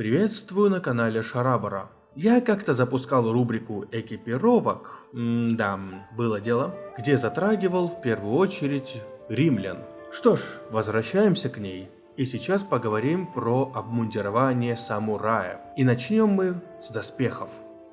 Приветствую на канале Шарабара. Я как-то запускал рубрику экипировок, да, было дело, где затрагивал в первую очередь римлян. Что ж, возвращаемся к ней. И сейчас поговорим про обмундирование самурая. И начнем мы с доспехов.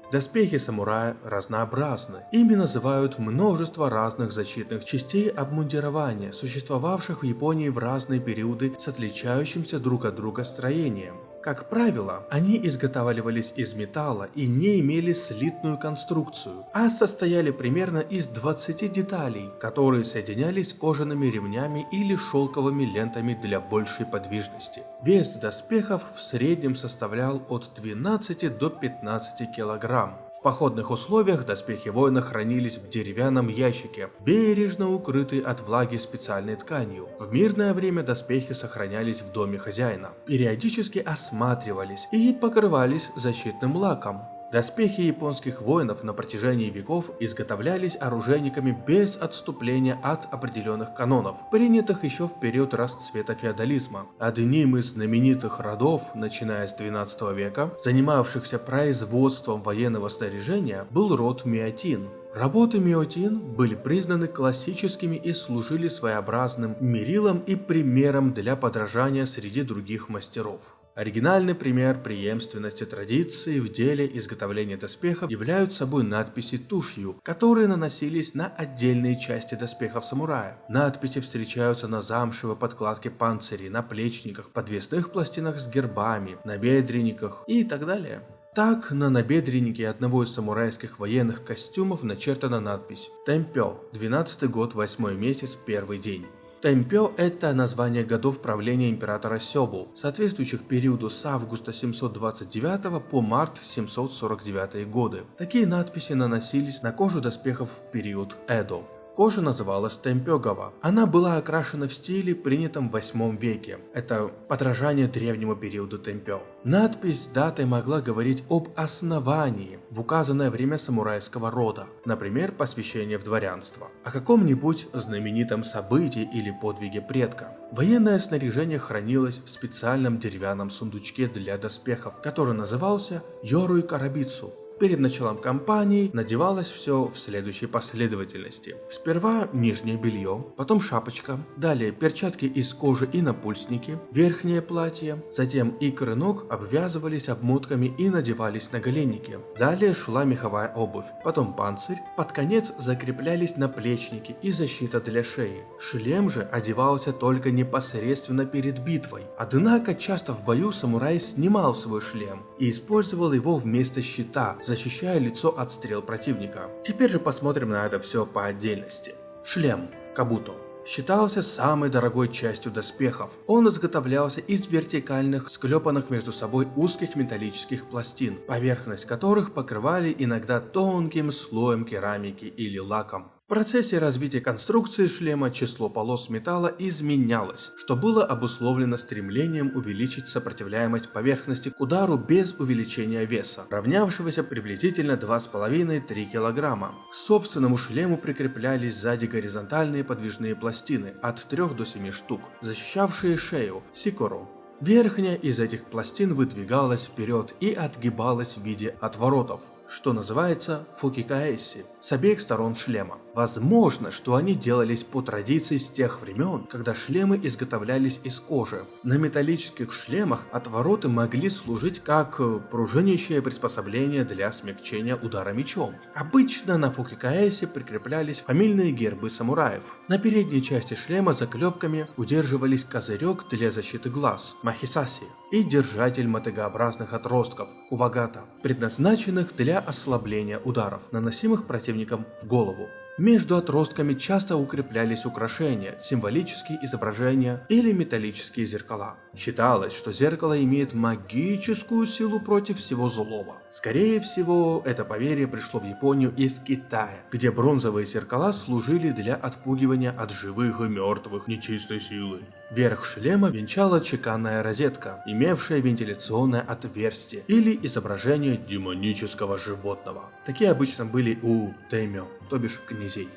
Доспехи самурая разнообразны. Ими называют множество разных защитных частей обмундирования, существовавших в Японии в разные периоды с отличающимся друг от друга строением. Как правило, они изготавливались из металла и не имели слитную конструкцию, а состояли примерно из 20 деталей, которые соединялись кожаными ремнями или шелковыми лентами для большей подвижности. Вес доспехов в среднем составлял от 12 до 15 килограмм. В походных условиях доспехи воина хранились в деревянном ящике, бережно укрытый от влаги специальной тканью. В мирное время доспехи сохранялись в доме хозяина, периодически осматривались и покрывались защитным лаком. Доспехи японских воинов на протяжении веков изготовлялись оружейниками без отступления от определенных канонов, принятых еще в период расцвета феодализма. Одним из знаменитых родов, начиная с 12 века, занимавшихся производством военного снаряжения, был род Миотин. Работы Миотин были признаны классическими и служили своеобразным мерилом и примером для подражания среди других мастеров. Оригинальный пример преемственности традиции в деле изготовления доспехов являются собой надписи тушью, которые наносились на отдельные части доспехов самурая. Надписи встречаются на замшевой подкладке панцирей, на плечниках, подвесных пластинах с гербами, на бедренниках и так далее. Так, на набедреннике одного из самурайских военных костюмов начертана надпись «Темпё, 12 год, 8 месяц, первый день». Тэмпё – это название годов правления императора Сёбу, соответствующих периоду с августа 729 по март 749 годы. Такие надписи наносились на кожу доспехов в период Эдо. Кожа называлась темпёгова. Она была окрашена в стиле, принятом в 8 веке. Это подражание древнему периоду темпё. Надпись датой могла говорить об основании в указанное время самурайского рода, например, посвящение в дворянство, о каком-нибудь знаменитом событии или подвиге предка. Военное снаряжение хранилось в специальном деревянном сундучке для доспехов, который назывался Йоруй Карабицу. Перед началом кампании надевалось все в следующей последовательности. Сперва нижнее белье, потом шапочка, далее перчатки из кожи и напульсники, верхнее платье, затем икры ног обвязывались обмотками и надевались на голенники. Далее шла меховая обувь, потом панцирь, под конец закреплялись наплечники и защита для шеи. Шлем же одевался только непосредственно перед битвой. Однако часто в бою самурай снимал свой шлем и использовал его вместо щита, защищая лицо от стрел противника. Теперь же посмотрим на это все по отдельности. Шлем Кабуто считался самой дорогой частью доспехов. Он изготовлялся из вертикальных, склепанных между собой узких металлических пластин, поверхность которых покрывали иногда тонким слоем керамики или лаком. В процессе развития конструкции шлема число полос металла изменялось, что было обусловлено стремлением увеличить сопротивляемость поверхности к удару без увеличения веса, равнявшегося приблизительно 2,5-3 кг. К собственному шлему прикреплялись сзади горизонтальные подвижные пластины от 3 до 7 штук, защищавшие шею, сикору, Верхняя из этих пластин выдвигалась вперед и отгибалась в виде отворотов, что называется фукикаэси, с обеих сторон шлема. Возможно, что они делались по традиции с тех времен, когда шлемы изготовлялись из кожи. На металлических шлемах отвороты могли служить как пружинящее приспособление для смягчения удара мечом. Обычно на фукикаэсе прикреплялись фамильные гербы самураев. На передней части шлема заклепками удерживались козырек для защиты глаз, махисаси, и держатель мотыгообразных отростков, кувагата, предназначенных для ослабления ударов, наносимых противником в голову. Между отростками часто укреплялись украшения, символические изображения или металлические зеркала. Считалось, что зеркало имеет магическую силу против всего злого. Скорее всего, это поверье пришло в Японию из Китая, где бронзовые зеркала служили для отпугивания от живых и мертвых нечистой силы. Верх шлема венчала чеканная розетка, имевшая вентиляционное отверстие или изображение демонического животного. Такие обычно были у тэмё, то бишь князей.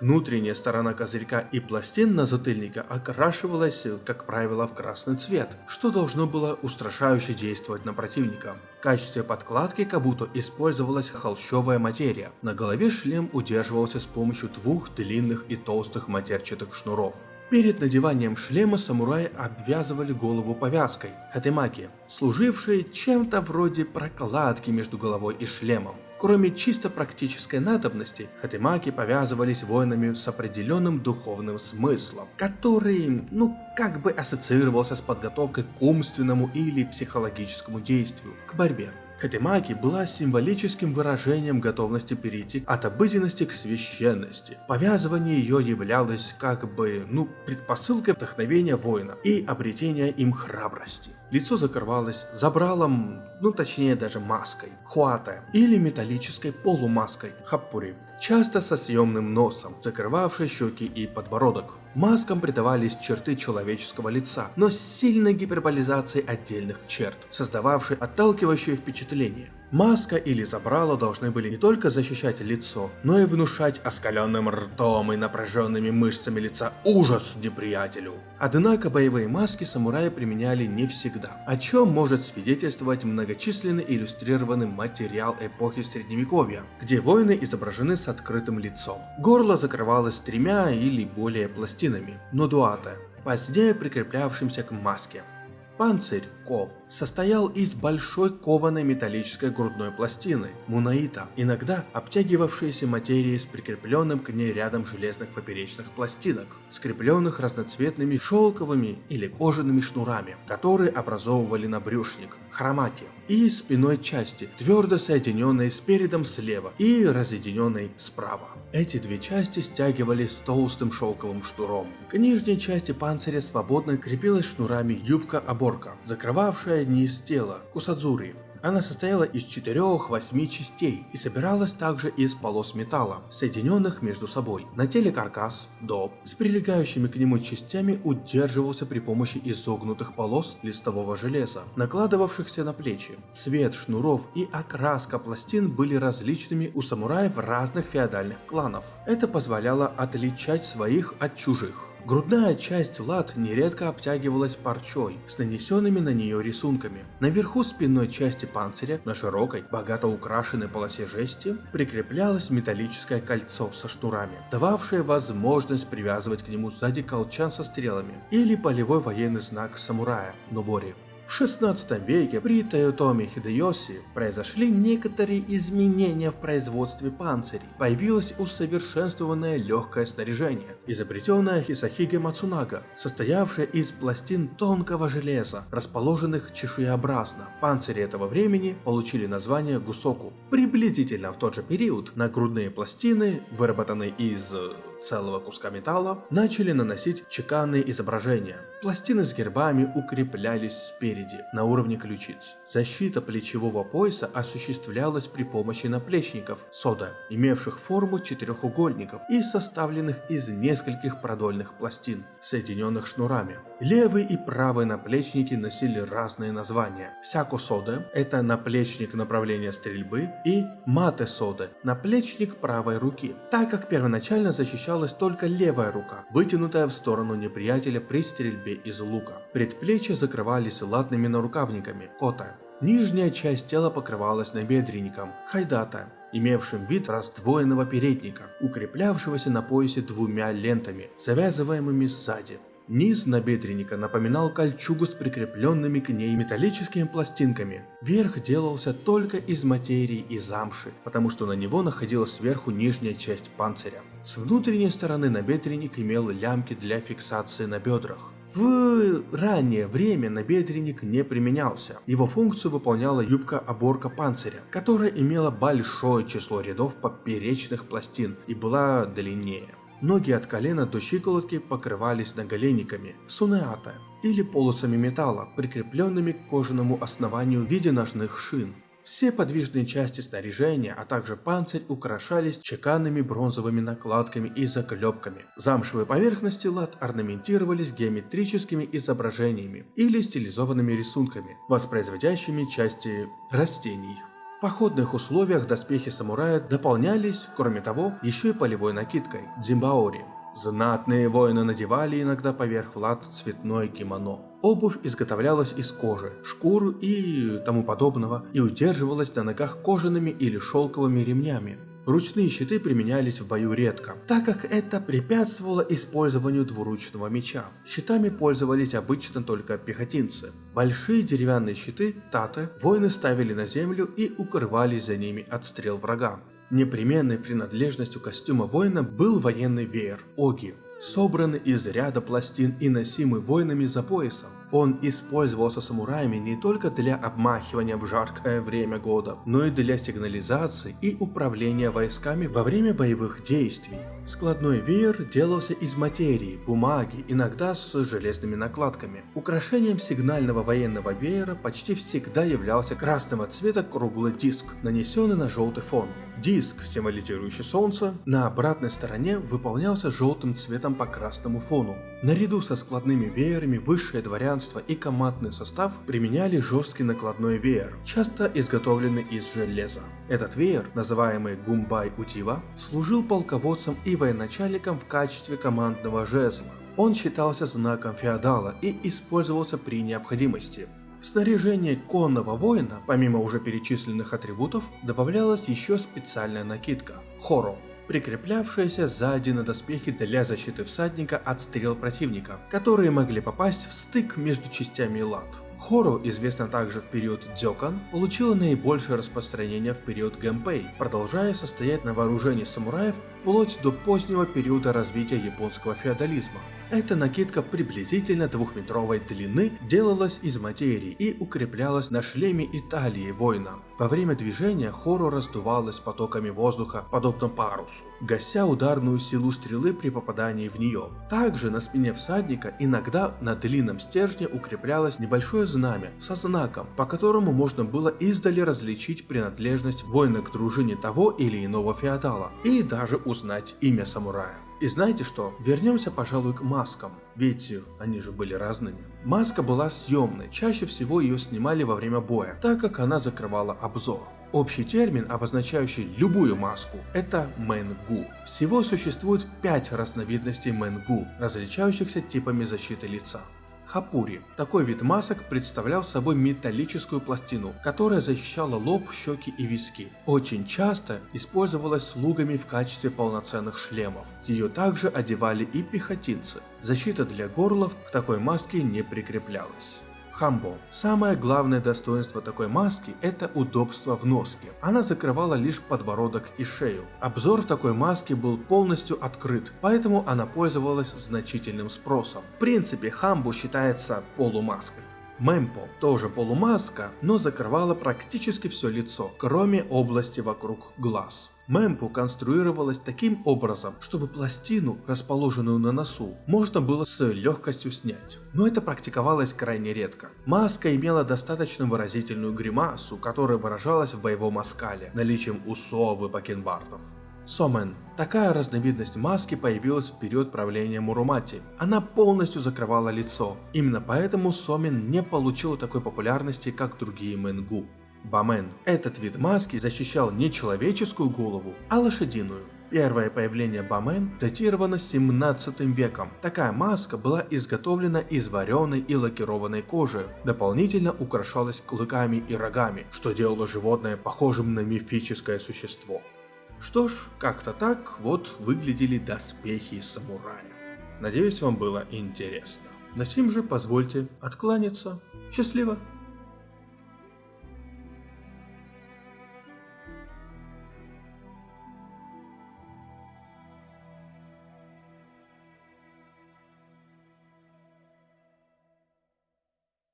Внутренняя сторона козырька и пластин на затыльника окрашивалась, как правило, в красный цвет, что должно было устрашающе действовать на противника. В качестве подкладки кабуто использовалась холщовая материя. На голове шлем удерживался с помощью двух длинных и толстых матерчатых шнуров. Перед надеванием шлема самураи обвязывали голову повязкой – хатемаки, служившей чем-то вроде прокладки между головой и шлемом. Кроме чисто практической надобности, хатемаки повязывались воинами с определенным духовным смыслом, который, ну, как бы ассоциировался с подготовкой к умственному или психологическому действию, к борьбе. Хатимаки была символическим выражением готовности перейти от обыденности к священности. Повязывание ее являлось как бы, ну, предпосылкой вдохновения воина и обретения им храбрости. Лицо закрывалось забралом, ну точнее даже маской, хуата или металлической полумаской, хаппури, часто со съемным носом, закрывавшей щеки и подбородок. Маскам придавались черты человеческого лица, но с сильной гиперболизацией отдельных черт, создававшей отталкивающее впечатление. Маска или забрало должны были не только защищать лицо, но и внушать оскаленным ртом и напряженными мышцами лица ужас неприятелю. Однако боевые маски самураи применяли не всегда, о чем может свидетельствовать многочисленный иллюстрированный материал эпохи Средневековья, где воины изображены с открытым лицом. Горло закрывалось тремя или более пластинами, нодуата, позднее прикреплявшимся к маске. Панцирь Ко состоял из большой кованой металлической грудной пластины Мунаита, иногда обтягивавшейся материей с прикрепленным к ней рядом железных поперечных пластинок, скрепленных разноцветными шелковыми или кожаными шнурами, которые образовывали набрюшник, хромаки, и спиной части, твердо соединенной спередом слева и разъединенной справа. Эти две части стягивались толстым шелковым шнуром. К нижней части панциря свободно крепилась шнурами юбка-оборка, закрывавшая низ тела, кусадзури, она состояла из 4-8 частей и собиралась также из полос металла, соединенных между собой. На теле каркас, доб, с прилегающими к нему частями удерживался при помощи изогнутых полос листового железа, накладывавшихся на плечи. Цвет шнуров и окраска пластин были различными у самураев разных феодальных кланов. Это позволяло отличать своих от чужих. Грудная часть лад нередко обтягивалась парчой с нанесенными на нее рисунками. Наверху спинной части панциря, на широкой, богато украшенной полосе жести, прикреплялось металлическое кольцо со шнурами, дававшее возможность привязывать к нему сзади колчан со стрелами или полевой военный знак самурая – нобори. В 16 веке при Тойотоме Хидеоси произошли некоторые изменения в производстве панцирей. Появилось усовершенствованное легкое снаряжение, изобретенное Хисахиге Мацунага, состоявшее из пластин тонкого железа, расположенных чешуеобразно. Панцири этого времени получили название гусоку. Приблизительно в тот же период нагрудные пластины, выработанные из целого куска металла, начали наносить чеканные изображения. Пластины с гербами укреплялись спереди, на уровне ключиц. Защита плечевого пояса осуществлялась при помощи наплечников сода, имевших форму четырехугольников и составленных из нескольких продольных пластин, соединенных шнурами. Левый и правый наплечники носили разные названия. Сяко сода – это наплечник направления стрельбы, и мате сода – наплечник правой руки, так как первоначально защищал защищалась только левая рука, вытянутая в сторону неприятеля при стрельбе из лука. Предплечья закрывались латными нарукавниками, кота. Нижняя часть тела покрывалась набедренником, хайдата, имевшим вид раздвоенного передника, укреплявшегося на поясе двумя лентами, завязываемыми сзади. Низ набедренника напоминал кольчугу с прикрепленными к ней металлическими пластинками. Верх делался только из материи и замши, потому что на него находилась сверху нижняя часть панциря. С внутренней стороны набедренник имел лямки для фиксации на бедрах. В раннее время набедренник не применялся. Его функцию выполняла юбка-оборка панциря, которая имела большое число рядов поперечных пластин и была длиннее. Ноги от колена до щиколотки покрывались наголенниками сунеата или полосами металла, прикрепленными к кожаному основанию в виде ножных шин. Все подвижные части снаряжения, а также панцирь украшались чеканными бронзовыми накладками и заклепками. Замшевые поверхности лад орнаментировались геометрическими изображениями или стилизованными рисунками, воспроизводящими части растений походных условиях доспехи самурая дополнялись, кроме того, еще и полевой накидкой – дзимбаори. Знатные воины надевали иногда поверх лад цветное кимоно. Обувь изготовлялась из кожи, шкур и тому подобного и удерживалась на ногах кожаными или шелковыми ремнями. Ручные щиты применялись в бою редко, так как это препятствовало использованию двуручного меча. Щитами пользовались обычно только пехотинцы. Большие деревянные щиты, таты, воины ставили на землю и укрывались за ними от стрел врага. Непременной принадлежностью костюма воина был военный веер – оги, собранный из ряда пластин и носимый воинами за поясом. Он использовался самураями не только для обмахивания в жаркое время года, но и для сигнализации и управления войсками во время боевых действий. Складной веер делался из материи, бумаги, иногда с железными накладками. Украшением сигнального военного веера почти всегда являлся красного цвета круглый диск, нанесенный на желтый фон. Диск, символизирующий солнце, на обратной стороне выполнялся желтым цветом по красному фону. Наряду со складными веерами высшее дворянство и командный состав применяли жесткий накладной веер, часто изготовленный из железа. Этот веер, называемый Гумбай Утива, служил полководцем и военачальником в качестве командного жезла. Он считался знаком феодала и использовался при необходимости. В снаряжение конного воина, помимо уже перечисленных атрибутов, добавлялась еще специальная накидка – хоро, прикреплявшаяся сзади на доспехи для защиты всадника от стрел противника, которые могли попасть в стык между частями лад. Хору, известно также в период Дзёкан, получила наибольшее распространение в период Гэмпэй, продолжая состоять на вооружении самураев вплоть до позднего периода развития японского феодализма. Эта накидка приблизительно двухметровой длины делалась из материи и укреплялась на шлеме и воина. Во время движения хору раздувалась потоками воздуха, подобно парусу, гася ударную силу стрелы при попадании в нее. Также на спине всадника иногда на длинном стержне укреплялось небольшое знамя со знаком, по которому можно было издали различить принадлежность воина к дружине того или иного феодала и даже узнать имя самурая. И знаете что? Вернемся, пожалуй, к маскам, ведь они же были разными. Маска была съемной, чаще всего ее снимали во время боя, так как она закрывала обзор. Общий термин, обозначающий любую маску, это мэнгу. Всего существует 5 разновидностей мэнгу, различающихся типами защиты лица. Хапури. Такой вид масок представлял собой металлическую пластину, которая защищала лоб, щеки и виски. Очень часто использовалась слугами в качестве полноценных шлемов. Ее также одевали и пехотинцы. Защита для горлов к такой маске не прикреплялась. Хамбо. Самое главное достоинство такой маски – это удобство в носке. Она закрывала лишь подбородок и шею. Обзор в такой маске был полностью открыт, поэтому она пользовалась значительным спросом. В принципе, хамбо считается полумаской. Мемпо тоже полумаска, но закрывала практически все лицо, кроме области вокруг глаз. Мемпу конструировалась таким образом, чтобы пластину, расположенную на носу, можно было с легкостью снять. Но это практиковалось крайне редко. Маска имела достаточно выразительную гримасу, которая выражалась в боевом оскале, наличием усов и бакенбардов. Сомен. Такая разновидность маски появилась в период правления Мурумати. Она полностью закрывала лицо. Именно поэтому Сомен не получил такой популярности, как другие Мэнгу. Бамен. Этот вид маски защищал не человеческую голову, а лошадиную. Первое появление Бамен датировано 17 веком. Такая маска была изготовлена из вареной и лакированной кожи, дополнительно украшалась клыками и рогами, что делало животное похожим на мифическое существо. Что ж, как-то так вот выглядели доспехи самураев. Надеюсь, вам было интересно. На сим же позвольте откланяться. Счастливо!